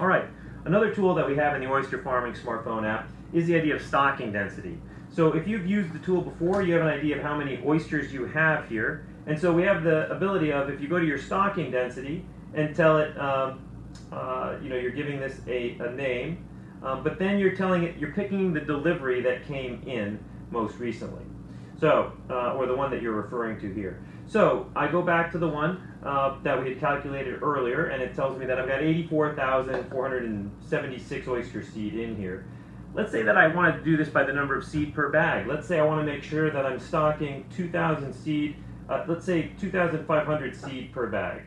All right, another tool that we have in the oyster farming smartphone app is the idea of stocking density. So if you've used the tool before, you have an idea of how many oysters you have here. And so we have the ability of, if you go to your stocking density and tell it, um, uh, you know, you're giving this a, a name, um, but then you're telling it, you're picking the delivery that came in most recently. So, uh, or the one that you're referring to here. So I go back to the one uh, that we had calculated earlier, and it tells me that I've got 84,476 oyster seed in here. Let's say that I wanted to do this by the number of seed per bag. Let's say I want to make sure that I'm stocking 2,000 seed, uh, let's say 2,500 seed per bag.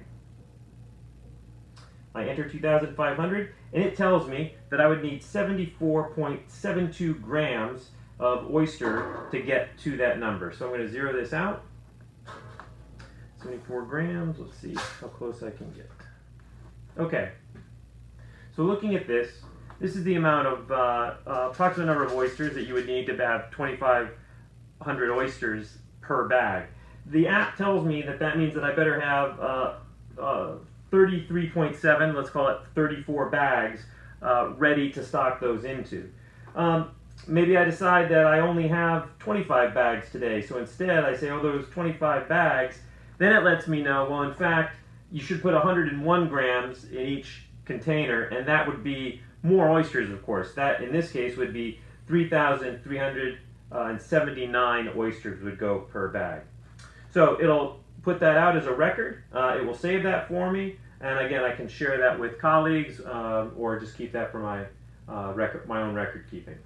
I enter 2,500, and it tells me that I would need 74.72 grams of oyster to get to that number. So I'm going to zero this out. 74 grams, let's see how close I can get. Okay, so looking at this, this is the amount of uh, uh, approximate number of oysters that you would need to have 2,500 oysters per bag. The app tells me that that means that I better have uh, uh 33.7, let's call it 34 bags, uh, ready to stock those into. Um, maybe I decide that I only have 25 bags today, so instead I say, oh, those 25 bags, then it lets me know, well, in fact, you should put 101 grams in each container, and that would be more oysters, of course. That, in this case, would be 3,379 oysters would go per bag. So it'll put that out as a record. Uh, it will save that for me, and again, I can share that with colleagues uh, or just keep that for my uh, record, my own record keeping.